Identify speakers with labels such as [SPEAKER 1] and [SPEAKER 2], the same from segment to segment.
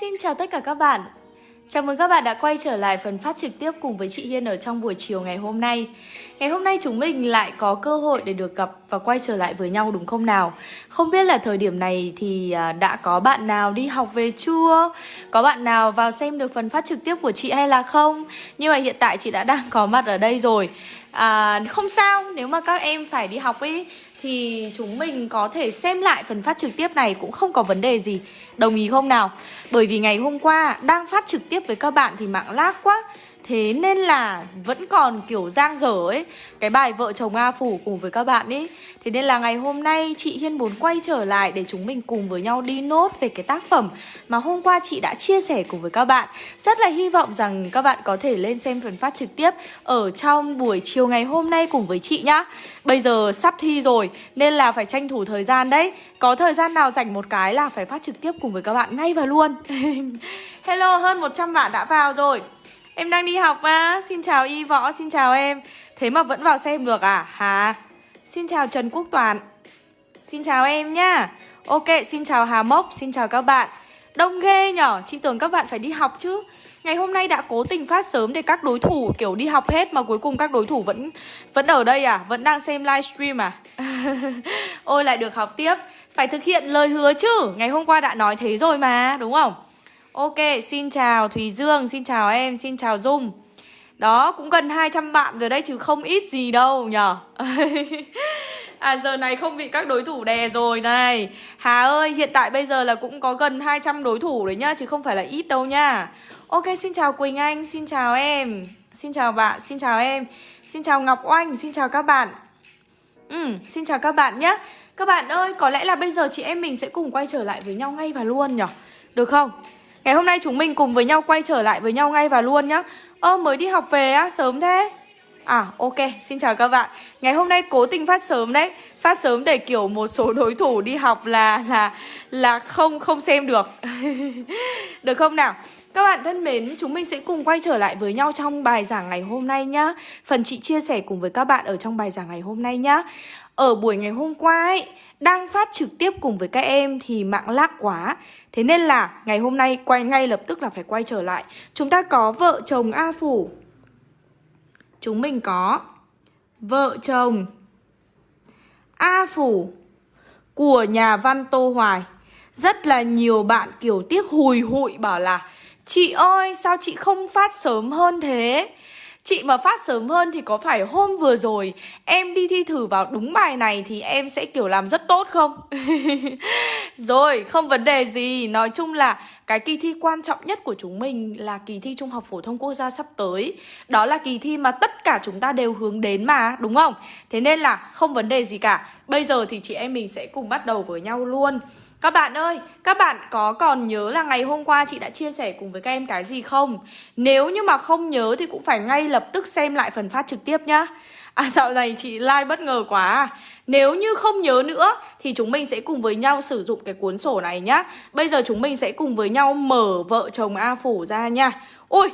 [SPEAKER 1] xin chào tất cả các bạn Chào mừng các bạn đã quay trở lại phần phát trực tiếp cùng với chị Hiên ở trong buổi chiều ngày hôm nay Ngày hôm nay chúng mình lại có cơ hội để được gặp và quay trở lại với nhau đúng không nào? Không biết là thời điểm này thì à, đã có bạn nào đi học về chưa? Có bạn nào vào xem được phần phát trực tiếp của chị hay là không? Nhưng mà hiện tại chị đã đang có mặt ở đây rồi à, Không sao, nếu mà các em phải đi học ấy thì chúng mình có thể xem lại phần phát trực tiếp này cũng không có vấn đề gì Đồng ý không nào? Bởi vì ngày hôm qua, đang phát trực tiếp với các bạn thì mạng lag quá Thế nên là vẫn còn kiểu giang dở ấy. Cái bài vợ chồng A Phủ cùng với các bạn ấy Thế nên là ngày hôm nay chị Hiên muốn quay trở lại để chúng mình cùng với nhau đi nốt về cái tác phẩm Mà hôm qua chị đã chia sẻ cùng với các bạn. Rất là hy vọng rằng các bạn có thể lên xem phần phát trực tiếp Ở trong buổi chiều ngày hôm nay cùng với chị nhá. Bây giờ sắp thi rồi nên là phải tranh thủ thời gian đấy. Có thời gian nào dành một cái là phải phát trực tiếp cùng với các bạn ngay và luôn. Hello, hơn 100 bạn đã vào rồi. Em đang đi học mà Xin chào Y Võ, xin chào em Thế mà vẫn vào xem được à? Hả? Xin chào Trần Quốc Toàn Xin chào em nhá Ok, xin chào Hà Mốc, xin chào các bạn Đông ghê nhở, chị tưởng các bạn phải đi học chứ Ngày hôm nay đã cố tình phát sớm để các đối thủ kiểu đi học hết Mà cuối cùng các đối thủ vẫn vẫn ở đây à? Vẫn đang xem livestream à? Ôi lại được học tiếp Phải thực hiện lời hứa chứ Ngày hôm qua đã nói thế rồi mà, đúng không? Ok, xin chào Thùy Dương, xin chào em, xin chào Dung. Đó, cũng gần 200 bạn rồi đấy chứ không ít gì đâu nhở. À giờ này không bị các đối thủ đè rồi này. Hà ơi, hiện tại bây giờ là cũng có gần 200 đối thủ đấy nhá Chứ không phải là ít đâu nha Ok, xin chào Quỳnh Anh, xin chào em. Xin chào bạn, xin chào em. Xin chào Ngọc Oanh, xin chào các bạn. Ừ, xin chào các bạn nhé Các bạn ơi, có lẽ là bây giờ chị em mình sẽ cùng quay trở lại với nhau ngay và luôn nhở. Được không? Ngày hôm nay chúng mình cùng với nhau quay trở lại với nhau ngay và luôn nhá. Ơ mới đi học về á, sớm thế. À ok, xin chào các bạn. Ngày hôm nay cố tình phát sớm đấy. Phát sớm để kiểu một số đối thủ đi học là là là không không xem được. Được không nào? Các bạn thân mến, chúng mình sẽ cùng quay trở lại với nhau trong bài giảng ngày hôm nay nhá. Phần chị chia sẻ cùng với các bạn ở trong bài giảng ngày hôm nay nhá. Ở buổi ngày hôm qua ấy, đang phát trực tiếp cùng với các em thì mạng lag quá. Thế nên là ngày hôm nay quay ngay lập tức là phải quay trở lại. Chúng ta có vợ chồng A Phủ. Chúng mình có vợ chồng A Phủ của nhà văn Tô Hoài. Rất là nhiều bạn kiểu tiếc hùi hụi bảo là, Chị ơi, sao chị không phát sớm hơn thế? Chị mà phát sớm hơn thì có phải hôm vừa rồi em đi thi thử vào đúng bài này thì em sẽ kiểu làm rất tốt không? rồi, không vấn đề gì. Nói chung là cái kỳ thi quan trọng nhất của chúng mình là kỳ thi Trung học phổ thông quốc gia sắp tới. Đó là kỳ thi mà tất cả chúng ta đều hướng đến mà, đúng không? Thế nên là không vấn đề gì cả. Bây giờ thì chị em mình sẽ cùng bắt đầu với nhau luôn. Các bạn ơi, các bạn có còn nhớ là ngày hôm qua chị đã chia sẻ cùng với các em cái gì không? Nếu như mà không nhớ thì cũng phải ngay lập tức xem lại phần phát trực tiếp nhá À dạo này chị like bất ngờ quá à. Nếu như không nhớ nữa thì chúng mình sẽ cùng với nhau sử dụng cái cuốn sổ này nhá Bây giờ chúng mình sẽ cùng với nhau mở vợ chồng A Phủ ra nha Ôi,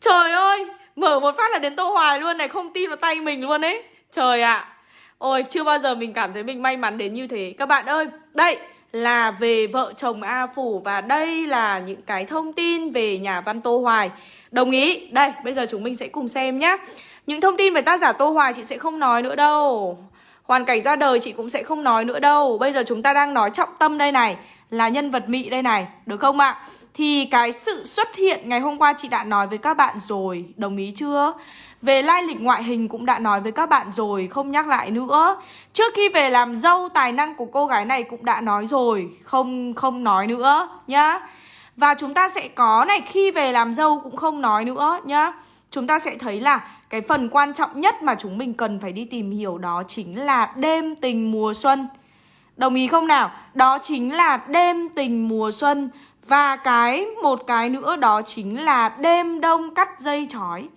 [SPEAKER 1] trời ơi, mở một phát là đến Tô Hoài luôn này, không tin vào tay mình luôn ấy Trời ạ à. Ôi, chưa bao giờ mình cảm thấy mình may mắn đến như thế Các bạn ơi, đây là về vợ chồng A Phủ và đây là những cái thông tin về nhà văn Tô Hoài. Đồng ý. Đây, bây giờ chúng mình sẽ cùng xem nhé. Những thông tin về tác giả Tô Hoài chị sẽ không nói nữa đâu. Hoàn cảnh ra đời chị cũng sẽ không nói nữa đâu. Bây giờ chúng ta đang nói trọng tâm đây này, là nhân vật mị đây này, được không ạ? Thì cái sự xuất hiện ngày hôm qua chị đã nói với các bạn rồi, đồng ý chưa? Về lai lịch ngoại hình cũng đã nói với các bạn rồi, không nhắc lại nữa. Trước khi về làm dâu, tài năng của cô gái này cũng đã nói rồi, không không nói nữa nhá. Và chúng ta sẽ có này, khi về làm dâu cũng không nói nữa nhá. Chúng ta sẽ thấy là cái phần quan trọng nhất mà chúng mình cần phải đi tìm hiểu đó chính là đêm tình mùa xuân. Đồng ý không nào? Đó chính là đêm tình mùa xuân Và cái một cái nữa đó chính là đêm đông cắt dây chói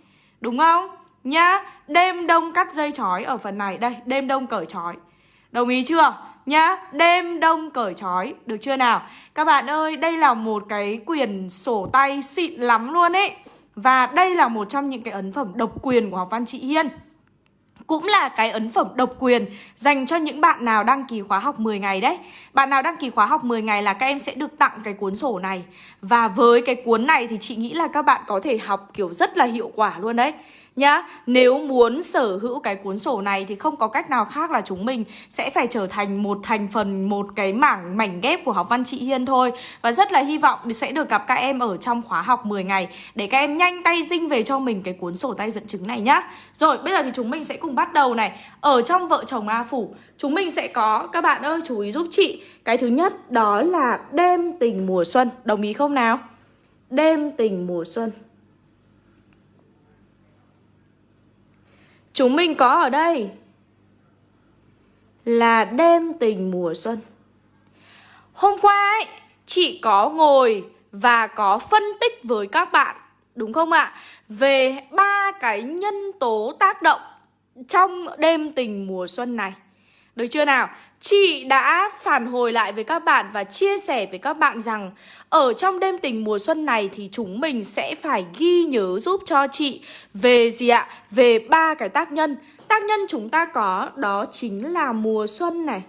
[SPEAKER 1] Đúng không? Nhá, đêm đông cắt dây chói ở phần này Đây, đêm đông cởi chói Đồng ý chưa? Nhá, đêm đông cởi chói Được chưa nào? Các bạn ơi, đây là một cái quyền sổ tay xịn lắm luôn ấy Và đây là một trong những cái ấn phẩm độc quyền của học văn chị Hiên cũng là cái ấn phẩm độc quyền dành cho những bạn nào đăng ký khóa học 10 ngày đấy. Bạn nào đăng ký khóa học 10 ngày là các em sẽ được tặng cái cuốn sổ này. Và với cái cuốn này thì chị nghĩ là các bạn có thể học, kiểu, rất là hiệu quả luôn đấy nhá Nếu muốn sở hữu cái cuốn sổ này thì không có cách nào khác là chúng mình sẽ phải trở thành một thành phần, một cái mảng mảnh ghép của học văn chị Hiên thôi. Và rất là hy vọng sẽ được gặp các em ở trong khóa học 10 ngày Để các em nhanh tay dinh về cho mình cái cuốn sổ tay dẫn chứng này nhá. Rồi bây giờ thì chúng mình sẽ cùng bắt đầu này. Ở trong vợ chồng A Phủ Chúng mình sẽ có, các bạn ơi chú ý giúp chị. Cái thứ nhất đó là đêm tình mùa xuân. Đồng ý không nào? Đêm tình mùa xuân. Chúng mình có ở đây là đêm tình mùa xuân. Hôm qua ấy, chị có ngồi và có phân tích với các bạn, đúng không ạ? Về ba cái nhân tố tác động trong đêm tình mùa xuân này. Được chưa nào? Chị đã phản hồi lại với các bạn và chia sẻ với các bạn rằng, ở trong đêm tình mùa xuân này thì chúng mình sẽ phải ghi nhớ giúp cho chị về gì ạ? Về ba cái tác nhân. Tác nhân chúng ta có, đó chính là mùa xuân này.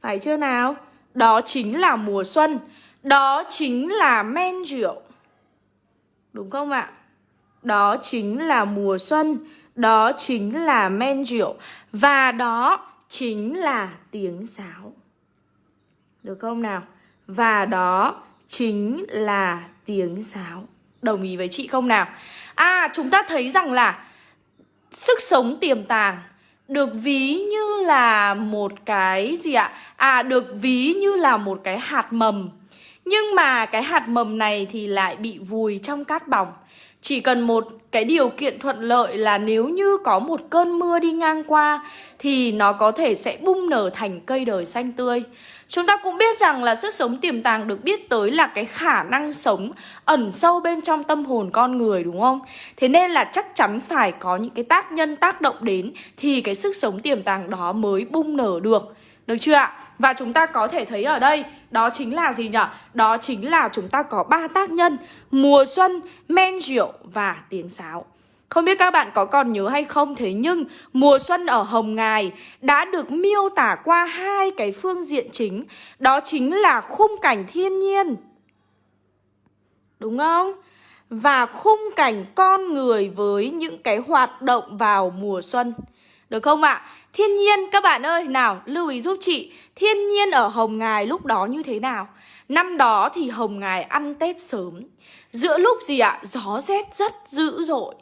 [SPEAKER 1] Phải chưa nào? Đó chính là mùa xuân. Đó chính là men rượu. Đúng không ạ? Đó chính là mùa xuân. Đó chính là men rượu. Và đó chính là tiếng sáo. Được không nào? Và đó chính là tiếng sáo. Đồng ý với chị không nào? À, chúng ta thấy rằng là sức sống tiềm tàng được ví như là một cái gì ạ? À, được ví như là một cái hạt mầm. Nhưng mà cái hạt mầm này thì lại bị vùi trong cát bỏng. Chỉ cần một cái điều kiện thuận lợi là nếu như có một cơn mưa đi ngang qua, thì nó có thể sẽ bung nở thành cây đời xanh tươi. Chúng ta cũng biết rằng là sức sống tiềm tàng được biết tới là cái khả năng sống ẩn sâu bên trong tâm hồn con người, đúng không? Thế nên là chắc chắn phải có những cái tác nhân tác động đến thì cái sức sống tiềm tàng đó mới bung nở được. Được chưa ạ? Và chúng ta có thể thấy ở đây đó chính là gì nhỉ? Đó chính là chúng ta có ba tác nhân Mùa xuân, men rượu và tiếng sáo. Không biết các bạn có còn nhớ hay không? Thế nhưng mùa xuân ở Hồng Ngài đã được miêu tả qua hai cái phương diện chính. Đó chính là khung cảnh thiên nhiên. Đúng không? Và khung cảnh con người với những cái hoạt động vào mùa xuân. Được không ạ? À? Thiên nhiên các bạn ơi, nào lưu ý giúp chị Thiên nhiên ở Hồng Ngài lúc đó như thế nào? Năm đó thì Hồng Ngài ăn Tết sớm Giữa lúc gì ạ? Gió rét rất dữ dội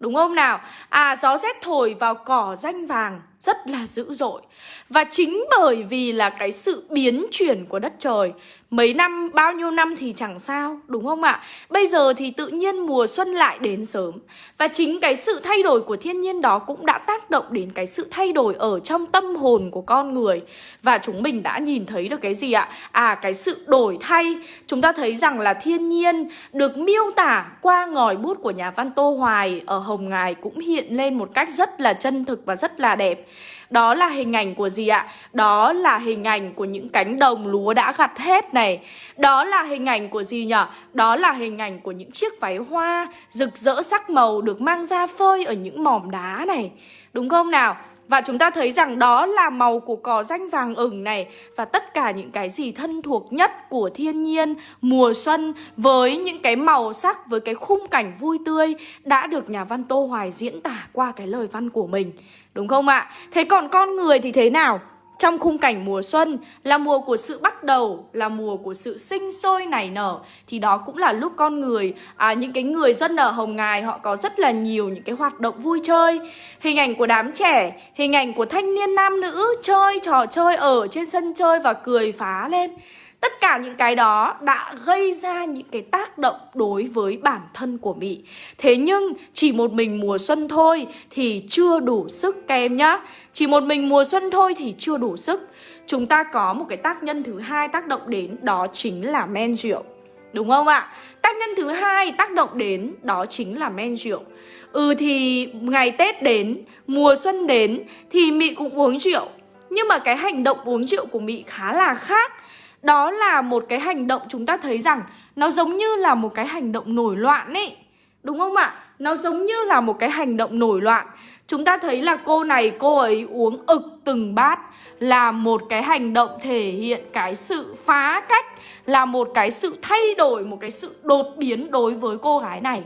[SPEAKER 1] Đúng không nào? À gió rét thổi vào cỏ danh vàng rất là dữ dội. Và chính bởi vì là cái sự biến chuyển của đất trời Mấy năm, bao nhiêu năm thì chẳng sao, đúng không ạ? Bây giờ thì tự nhiên mùa xuân lại đến sớm. Và chính cái sự thay đổi của thiên nhiên đó cũng đã tác động đến cái sự thay đổi ở trong tâm hồn của con người. Và chúng mình đã nhìn thấy được cái gì ạ? À, cái sự đổi thay. Chúng ta thấy rằng là thiên nhiên được miêu tả qua ngòi bút của nhà văn Tô Hoài ở Hồng Ngài cũng hiện lên một cách rất là chân thực và rất là đẹp đó là hình ảnh của gì ạ? Đó là hình ảnh của những cánh đồng lúa đã gặt hết này Đó là hình ảnh của gì nhở? Đó là hình ảnh của những chiếc váy hoa rực rỡ sắc màu được mang ra phơi ở những mỏm đá này Đúng không nào? Và chúng ta thấy rằng đó là màu của cỏ danh vàng ửng này Và tất cả những cái gì thân thuộc nhất của thiên nhiên Mùa xuân với những cái màu sắc, với cái khung cảnh vui tươi Đã được nhà văn Tô Hoài diễn tả qua cái lời văn của mình Đúng không ạ? Thế còn con người thì thế nào? Trong khung cảnh mùa xuân là mùa của sự bắt đầu, là mùa của sự sinh sôi nảy nở Thì đó cũng là lúc con người, à, những cái người dân ở Hồng Ngài họ có rất là nhiều những cái hoạt động vui chơi Hình ảnh của đám trẻ, hình ảnh của thanh niên nam nữ chơi trò chơi ở trên sân chơi và cười phá lên Tất cả những cái đó đã gây ra những cái tác động đối với bản thân của Mỹ. Thế nhưng chỉ một mình mùa xuân thôi thì chưa đủ sức các em nhá. Chỉ một mình mùa xuân thôi thì chưa đủ sức. Chúng ta có một cái tác nhân thứ hai tác động đến đó chính là men rượu. Đúng không ạ? Tác nhân thứ hai tác động đến đó chính là men rượu. Ừ thì ngày Tết đến, mùa xuân đến thì Mị cũng uống rượu. Nhưng mà cái hành động uống rượu của Mị khá là khác đó là một cái hành động chúng ta thấy rằng nó giống như là một cái hành động nổi loạn ấy Đúng không ạ? Nó giống như là một cái hành động nổi loạn. Chúng ta thấy là cô này cô ấy uống ực từng bát Là một cái hành động thể hiện cái sự phá cách Là một cái sự thay đổi, một cái sự đột biến đối với cô gái này.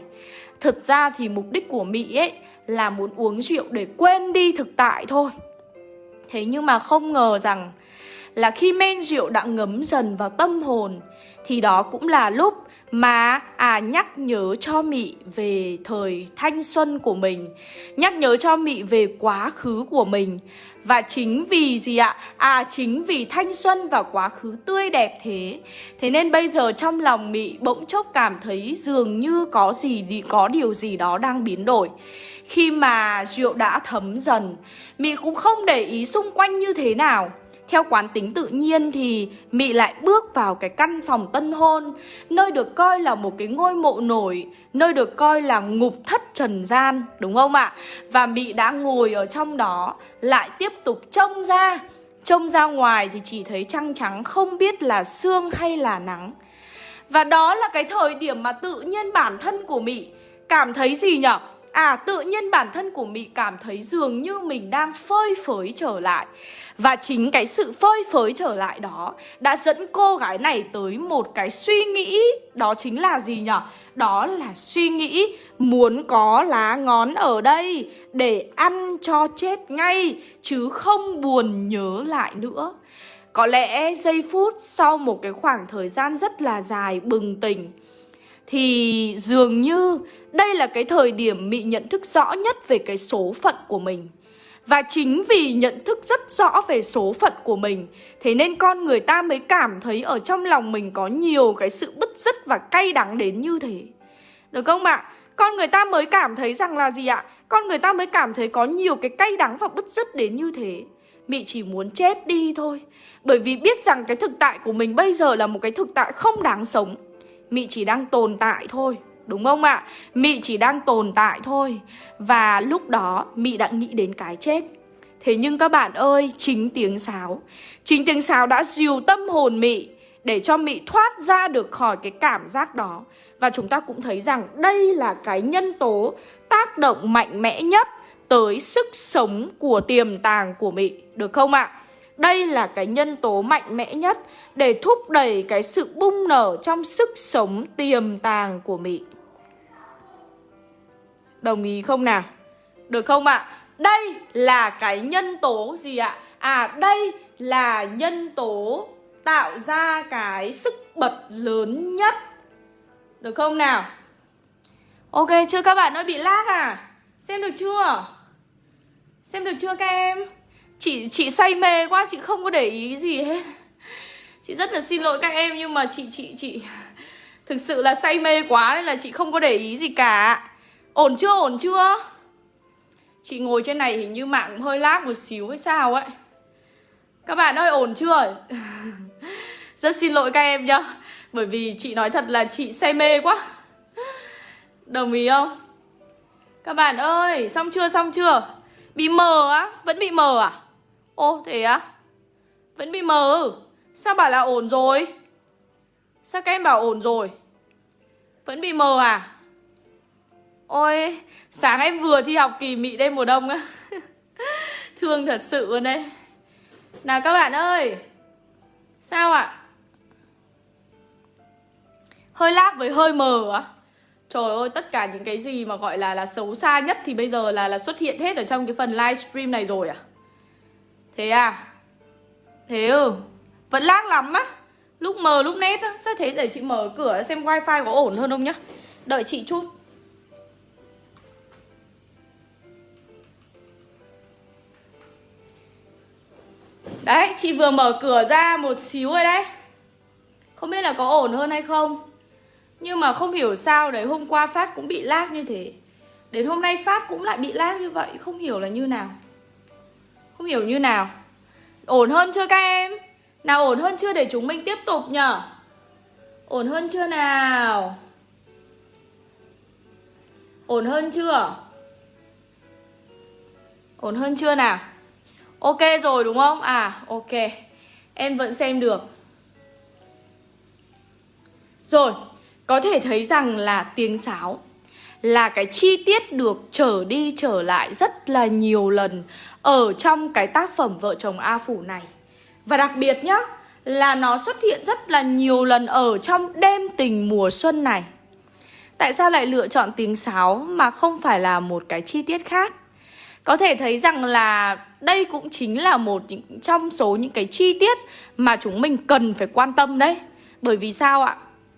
[SPEAKER 1] Thực ra thì mục đích của Mỹ ấy là muốn uống rượu để quên đi thực tại thôi. Thế nhưng mà không ngờ rằng là khi men rượu đã ngấm dần vào tâm hồn, Thì đó cũng là lúc mà à nhắc nhớ cho Mị về thời thanh xuân của mình, Nhắc nhớ cho Mị về quá khứ của mình. Và chính vì gì ạ? À chính vì thanh xuân và quá khứ tươi đẹp thế. Thế nên bây giờ trong lòng Mị bỗng chốc cảm thấy dường như có gì đi, có điều gì đó đang biến đổi. Khi mà rượu đã thấm dần, Mị cũng không để ý xung quanh như thế nào theo quán tính tự nhiên thì Mị lại bước vào cái căn phòng tân hôn, Nơi được coi là một cái ngôi mộ nổi, Nơi được coi là ngục thất trần gian, Đúng không ạ? Và Mị đã ngồi ở trong đó, Lại tiếp tục trông ra Trông ra ngoài thì chỉ thấy trăng trắng, Không biết là sương hay là nắng Và đó là cái thời điểm mà tự nhiên bản thân của Mị Cảm thấy gì nhở? À tự nhiên bản thân của Mị cảm thấy dường như mình đang phơi phới trở lại Và chính cái sự phơi phới trở lại đó Đã dẫn cô gái này tới một cái suy nghĩ, Đó chính là gì nhở? Đó là suy nghĩ muốn có lá ngón ở đây Để ăn cho chết ngay, Chứ không buồn nhớ lại nữa Có lẽ giây phút sau một cái khoảng thời gian rất là dài bừng tỉnh Thì dường như đây là cái thời điểm Mị nhận thức rõ nhất về cái số phận của mình. Và chính vì nhận thức rất rõ về số phận của mình, Thế nên con người ta mới cảm thấy ở trong lòng mình có nhiều cái sự bứt rứt và cay đắng đến như thế. Được không ạ? Con người ta mới cảm thấy rằng là gì ạ? Con người ta mới cảm thấy có nhiều cái cay đắng và bứt rứt đến như thế. Mị chỉ muốn chết đi thôi. Bởi vì biết rằng cái thực tại của mình bây giờ là một cái thực tại không đáng sống. Mị chỉ đang tồn tại thôi. Đúng không ạ? Mị chỉ đang tồn tại thôi Và lúc đó Mị đã nghĩ đến cái chết Thế nhưng các bạn ơi, chính tiếng sáo Chính tiếng sáo đã dìu tâm hồn Mị Để cho Mị thoát ra được khỏi cái cảm giác đó Và chúng ta cũng thấy rằng đây là cái nhân tố tác động mạnh mẽ nhất Tới sức sống của tiềm tàng của Mị Được không ạ? Đây là cái nhân tố mạnh mẽ nhất để thúc đẩy cái sự bung nở trong sức sống tiềm tàng của Mị. Đồng ý không nào? Được không ạ? À? Đây là cái nhân tố gì ạ? À đây là nhân tố tạo ra cái sức bật lớn nhất Được không nào? Ok chưa các bạn ơi bị lag à? Xem được chưa? Xem được chưa các em? Chị chị say mê quá, chị không có để ý gì hết Chị rất là xin lỗi các em nhưng mà chị chị chị Thực sự là say mê quá nên là chị không có để ý gì cả Ổn chưa ổn chưa? Chị ngồi trên này hình như mạng hơi lag một xíu hay sao ấy. Các bạn ơi, ổn chưa? Rất xin lỗi các em nhá. Bởi vì chị nói thật là chị say mê quá. Đồng ý không? Các bạn ơi, xong chưa xong chưa? Bị mờ á, Vẫn bị mờ à? Ô, thế á? Vẫn bị mờ Sao bảo là ổn rồi? Sao các em bảo ổn rồi? Vẫn bị mờ à? Ôi, sáng em vừa thi học kỳ mị đêm mùa đông á Thương thật sự luôn đây Nào các bạn ơi Sao ạ? À? Hơi lag với hơi mờ á Trời ơi, tất cả những cái gì mà gọi là là xấu xa nhất thì bây giờ là là xuất hiện hết ở trong cái phần livestream này rồi à? Thế à? Thế ừ, vẫn lag lắm á Lúc mờ lúc nét á Sao thế để chị mở cửa xem wifi có ổn hơn không nhá Đợi chị chút Đấy, chị vừa mở cửa ra một xíu rồi đấy. Không biết là có ổn hơn hay không. Nhưng mà không hiểu sao đấy Hôm qua Phát cũng bị lag như thế. Đến hôm nay Phát cũng lại bị lag như vậy Không hiểu là như nào. Không hiểu như nào. Ổn hơn chưa các em? Nào ổn hơn chưa để chúng mình tiếp tục nhở? Ổn hơn chưa nào? Ổn hơn chưa? Ổn hơn chưa nào? Ok rồi đúng không? À ok Em vẫn xem được Rồi Có thể thấy rằng là tiếng sáo là cái chi tiết được trở đi trở lại rất là nhiều lần ở trong cái tác phẩm Vợ chồng A Phủ này. Và đặc biệt nhá, là nó xuất hiện rất là nhiều lần ở trong đêm tình mùa xuân này. Tại sao lại lựa chọn tiếng sáo mà không phải là một cái chi tiết khác? Có thể thấy rằng là đây cũng chính là một trong số những cái chi tiết mà chúng mình cần phải quan tâm đấy. Bởi vì sao ạ?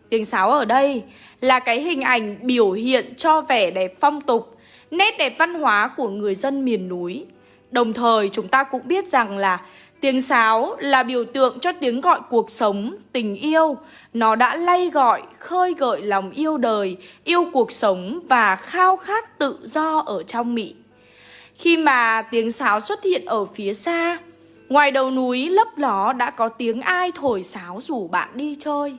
[SPEAKER 1] Tiếng sáo ở đây là cái hình ảnh biểu hiện cho vẻ đẹp phong tục, nét đẹp văn hóa của người dân miền núi. Đồng thời chúng ta cũng biết rằng là tiếng sáo là biểu tượng cho tiếng gọi cuộc sống, tình yêu. Nó đã lay gọi, khơi gợi lòng yêu đời, yêu cuộc sống và khao khát tự do ở trong Mỹ. Khi mà tiếng sáo xuất hiện ở phía xa, ngoài đầu núi lấp ló đã có tiếng ai thổi sáo rủ bạn đi chơi.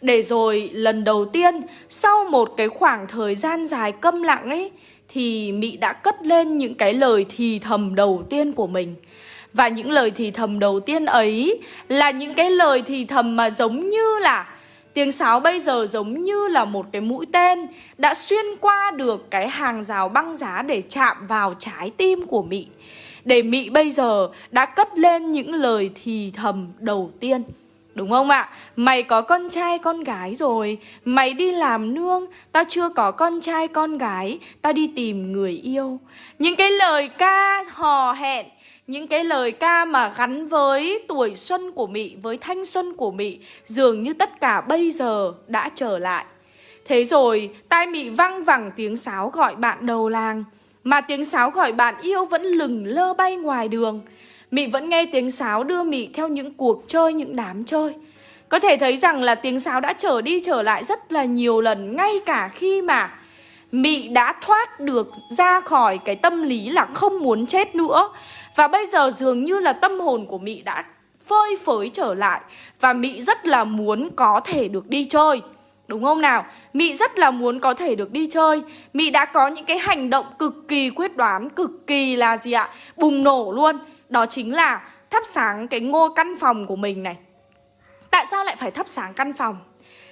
[SPEAKER 1] Để rồi lần đầu tiên sau một cái khoảng thời gian dài câm lặng ấy thì Mỹ đã cất lên những cái lời thì thầm đầu tiên của mình. Và những lời thì thầm đầu tiên ấy là những cái lời thì thầm mà giống như là Tiếng sáo bây giờ giống như là một cái mũi tên đã xuyên qua được cái hàng rào băng giá để chạm vào trái tim của Mị. Để Mị bây giờ đã cất lên những lời thì thầm đầu tiên. Đúng không ạ? Mày có con trai con gái rồi Mày đi làm nương, Tao chưa có con trai con gái, Tao đi tìm người yêu Những cái lời ca, hò hẹn những cái lời ca mà gắn với tuổi xuân của Mị, với thanh xuân của Mị Dường như tất cả bây giờ đã trở lại. Thế rồi tai Mị văng vẳng tiếng sáo gọi bạn đầu làng Mà tiếng sáo gọi bạn yêu vẫn lừng lơ bay ngoài đường. Mị vẫn nghe tiếng sáo đưa Mị theo những cuộc chơi, những đám chơi. Có thể thấy rằng là tiếng sáo đã trở đi trở lại rất là nhiều lần Ngay cả khi mà Mị đã thoát được ra khỏi cái tâm lý là không muốn chết nữa. Và bây giờ dường như là tâm hồn của Mị đã phơi phới trở lại Và Mị rất là muốn có thể được đi chơi Đúng không nào? Mị rất là muốn có thể được đi chơi Mị đã có những cái hành động cực kỳ quyết đoán, Cực kỳ là gì ạ? Bùng nổ luôn Đó chính là thắp sáng cái ngôi căn phòng của mình này Tại sao lại phải thắp sáng căn phòng?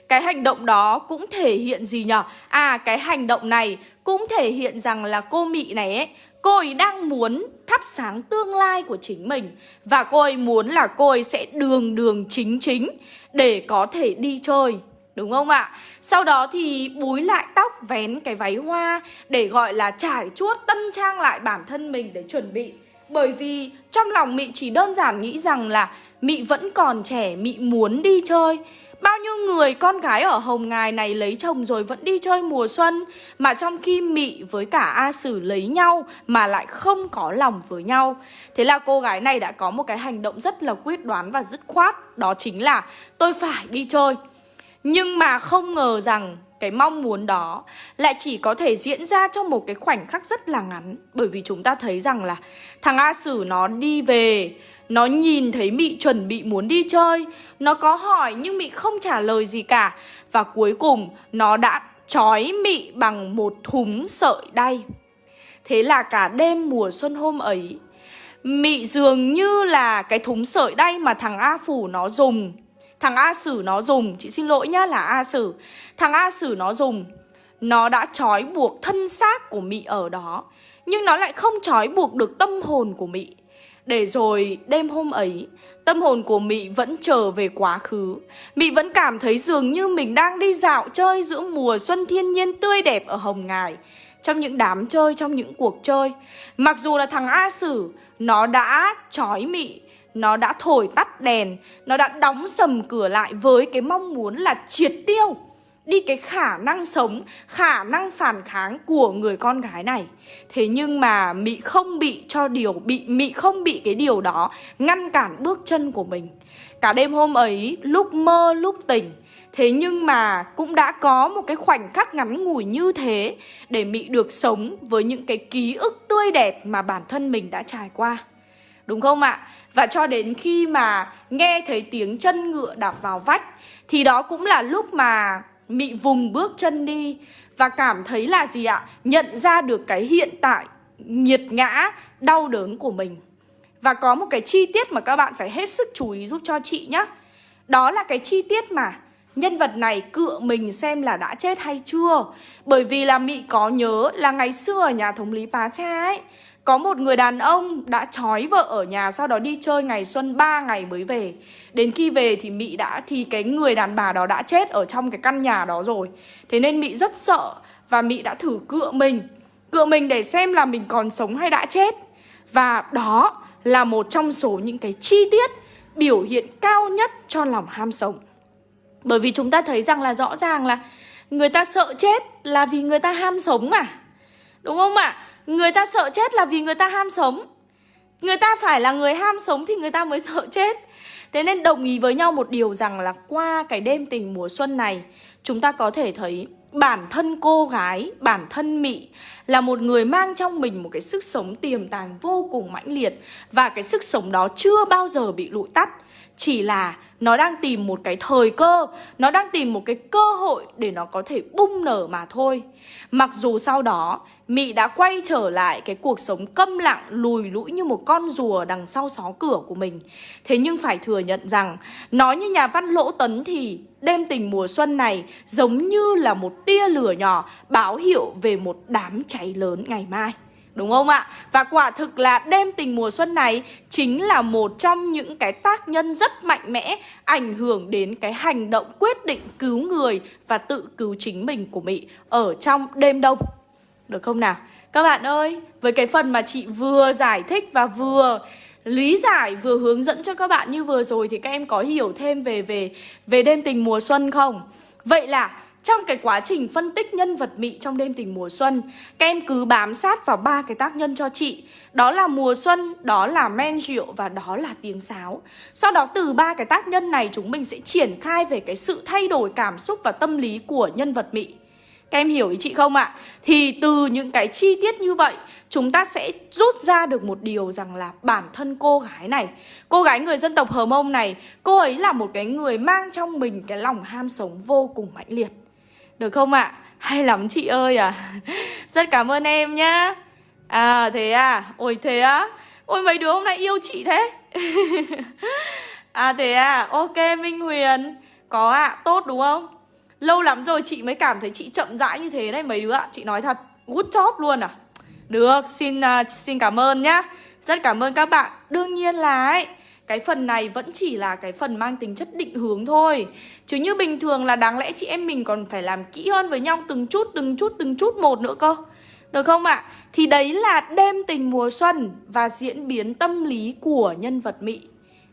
[SPEAKER 1] Cái hành động đó cũng thể hiện gì nhở? À cái hành động này cũng thể hiện rằng là cô Mị này ấy Cô ấy đang muốn thắp sáng tương lai của chính mình Và cô ấy muốn là cô ấy sẽ đường đường chính chính Để có thể đi chơi Đúng không ạ? Sau đó thì búi lại tóc vén cái váy hoa Để gọi là trải chuốt tân trang lại bản thân mình để chuẩn bị Bởi vì trong lòng Mị chỉ đơn giản nghĩ rằng là Mị vẫn còn trẻ, Mị muốn đi chơi Bao nhiêu người con gái ở Hồng Ngài này lấy chồng rồi vẫn đi chơi mùa xuân, Mà trong khi Mị với cả A Sử lấy nhau mà lại không có lòng với nhau. Thế là cô gái này đã có một cái hành động rất là quyết đoán và dứt khoát, Đó chính là tôi phải đi chơi. Nhưng mà không ngờ rằng cái mong muốn đó lại chỉ có thể diễn ra trong một cái khoảnh khắc rất là ngắn. Bởi vì chúng ta thấy rằng là thằng A Sử nó đi về, nó nhìn thấy Mị chuẩn bị muốn đi chơi, Nó có hỏi nhưng Mị không trả lời gì cả. Và cuối cùng nó đã trói Mị bằng một thúng sợi đay. Thế là cả đêm mùa xuân hôm ấy, Mị dường như là cái thúng sợi đay mà thằng A Phủ nó dùng Thằng A Sử nó dùng, chị xin lỗi nhá là A Sử. Thằng A Sử nó dùng. Nó đã trói buộc thân xác của Mị ở đó Nhưng nó lại không trói buộc được tâm hồn của Mị. Để rồi đêm hôm ấy Tâm hồn của Mị vẫn trở về quá khứ. Mị vẫn cảm thấy dường như mình đang đi dạo chơi giữa mùa xuân thiên nhiên tươi đẹp ở Hồng Ngài Trong những đám chơi, trong những cuộc chơi. Mặc dù là thằng A Sử Nó đã trói Mị nó đã thổi tắt đèn Nó đã đóng sầm cửa lại với cái mong muốn là triệt tiêu đi cái khả năng sống, khả năng phản kháng của người con gái này. Thế nhưng mà Mị không bị cho điều bị Mị không bị cái điều đó ngăn cản bước chân của mình. Cả đêm hôm ấy lúc mơ lúc tỉnh Thế nhưng mà cũng đã có một cái khoảnh khắc ngắn ngủi như thế Để Mị được sống với những cái ký ức tươi đẹp mà bản thân mình đã trải qua Đúng không ạ? Và cho đến khi mà nghe thấy tiếng chân ngựa đạp vào vách Thì đó cũng là lúc mà Mị vùng bước chân đi Và cảm thấy là gì ạ? Nhận ra được cái hiện tại nghiệt ngã, đau đớn của mình Và có một cái chi tiết mà các bạn phải hết sức chú ý giúp cho chị nhé Đó là cái chi tiết mà nhân vật này cựa mình xem là đã chết hay chưa Bởi vì là Mị có nhớ là ngày xưa ở nhà thống lý Pá Cha ấy có một người đàn ông đã trói vợ ở nhà, sau đó đi chơi ngày xuân 3 ngày mới về. Đến khi về thì Mị đã, thì cái người đàn bà đó đã chết ở trong cái căn nhà đó rồi. Thế nên Mị rất sợ và Mị đã thử cựa mình. Cựa mình để xem là mình còn sống hay đã chết. Và đó là một trong số những cái chi tiết biểu hiện cao nhất cho lòng ham sống. Bởi vì chúng ta thấy rằng là rõ ràng là người ta sợ chết là vì người ta ham sống mà. Đúng không ạ? À? Người ta sợ chết là vì người ta ham sống. Người ta phải là người ham sống thì người ta mới sợ chết. Thế nên đồng ý với nhau một điều rằng là qua cái đêm tình mùa xuân này Chúng ta có thể thấy bản thân cô gái, bản thân Mị là một người mang trong mình một cái sức sống tiềm tàng vô cùng mãnh liệt Và cái sức sống đó chưa bao giờ bị lụi tắt. Chỉ là nó đang tìm một cái thời cơ, Nó đang tìm một cái cơ hội để nó có thể bung nở mà thôi. Mặc dù sau đó, Mị đã quay trở lại cái cuộc sống câm lặng, lùi lũi như một con rùa đằng sau xó cửa của mình. Thế nhưng phải thừa nhận rằng Nói như nhà văn Lỗ Tấn thì, Đêm tình mùa xuân này giống như là một tia lửa nhỏ báo hiệu về một đám cháy lớn ngày mai. Đúng không ạ? Và quả thực là đêm tình mùa xuân này chính là một trong những cái tác nhân rất mạnh mẽ ảnh hưởng đến cái hành động quyết định cứu người và tự cứu chính mình của Mỹ ở trong đêm đông. Được không nào? Các bạn ơi, với cái phần mà chị vừa giải thích và vừa lý giải vừa hướng dẫn cho các bạn như vừa rồi thì các em có hiểu thêm về về về đêm tình mùa xuân không? Vậy là trong cái quá trình phân tích nhân vật mị trong đêm tình mùa xuân Các em cứ bám sát vào ba cái tác nhân cho chị. Đó là mùa xuân, đó là men rượu và đó là tiếng sáo. Sau đó từ ba cái tác nhân này chúng mình sẽ triển khai về cái sự thay đổi cảm xúc và tâm lý của nhân vật mị. Các em hiểu ý chị không ạ? Thì từ những cái chi tiết như vậy Chúng ta sẽ rút ra được một điều rằng là bản thân cô gái này Cô gái người dân tộc Hờ Mông này Cô ấy là một cái người mang trong mình cái lòng ham sống vô cùng mãnh liệt được không ạ? Hay lắm chị ơi à. Rất cảm ơn em nhá. À thế à? Ôi thế á? Ôi mấy đứa hôm nay yêu chị thế. À thế à? Ok Minh Huyền. Có ạ à, tốt đúng không? Lâu lắm rồi chị mới cảm thấy chị chậm rãi như thế đấy mấy đứa ạ. Chị nói thật Good job luôn à. Được xin uh, xin cảm ơn nhá. Rất cảm ơn các bạn. Đương nhiên là ấy cái phần này vẫn chỉ là cái phần mang tính chất định hướng thôi. Chứ như bình thường là đáng lẽ chị em mình còn phải làm kỹ hơn với nhau từng chút, từng chút, từng chút một nữa cơ. Được không ạ? Thì đấy là đêm tình mùa xuân và diễn biến tâm lý của nhân vật Mỹ.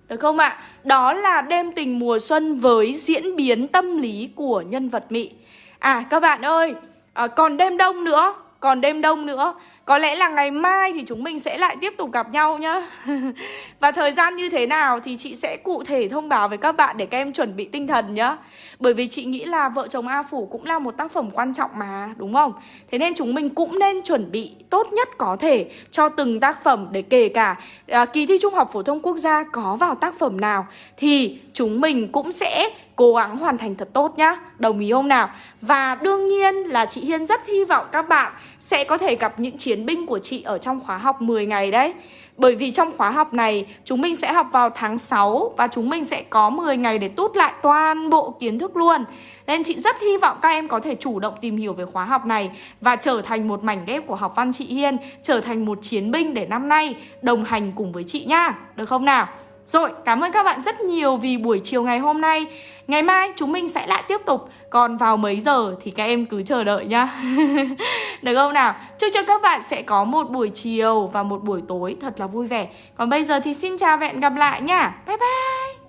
[SPEAKER 1] Được không ạ? Đó là đêm tình mùa xuân với diễn biến tâm lý của nhân vật Mỹ. À các bạn ơi, à, còn đêm đông nữa còn đêm đông nữa. Có lẽ là ngày mai thì chúng mình sẽ lại tiếp tục gặp nhau nhá Và thời gian như thế nào thì chị sẽ cụ thể thông báo với các bạn để các em chuẩn bị tinh thần nhá Bởi vì chị nghĩ là Vợ chồng A Phủ cũng là một tác phẩm quan trọng mà đúng không? Thế nên chúng mình cũng nên chuẩn bị tốt nhất có thể cho từng tác phẩm để kể cả à, kỳ thi Trung học Phổ thông Quốc gia có vào tác phẩm nào Thì chúng mình cũng sẽ cố gắng hoàn thành thật tốt nhá Đồng ý không nào? Và đương nhiên là chị Hiên rất hy vọng các bạn sẽ có thể gặp những chiến binh của chị ở trong khóa học 10 ngày đấy bởi vì trong khóa học này chúng mình sẽ học vào tháng 6 và chúng mình sẽ có 10 ngày để tút lại toàn bộ kiến thức luôn. Nên chị rất hy vọng các em có thể chủ động tìm hiểu về khóa học này và trở thành một mảnh ghép của học văn chị Hiên, trở thành một chiến binh để năm nay đồng hành cùng với chị nhá. Được không nào? Rồi, cảm ơn các bạn rất nhiều vì buổi chiều ngày hôm nay. Ngày mai chúng mình sẽ lại tiếp tục. Còn vào mấy giờ thì các em cứ chờ đợi nhá. Được không nào? Chúc cho các bạn sẽ có một buổi chiều và một buổi tối thật là vui vẻ. Còn bây giờ thì xin chào và hẹn gặp lại nha. Bye bye!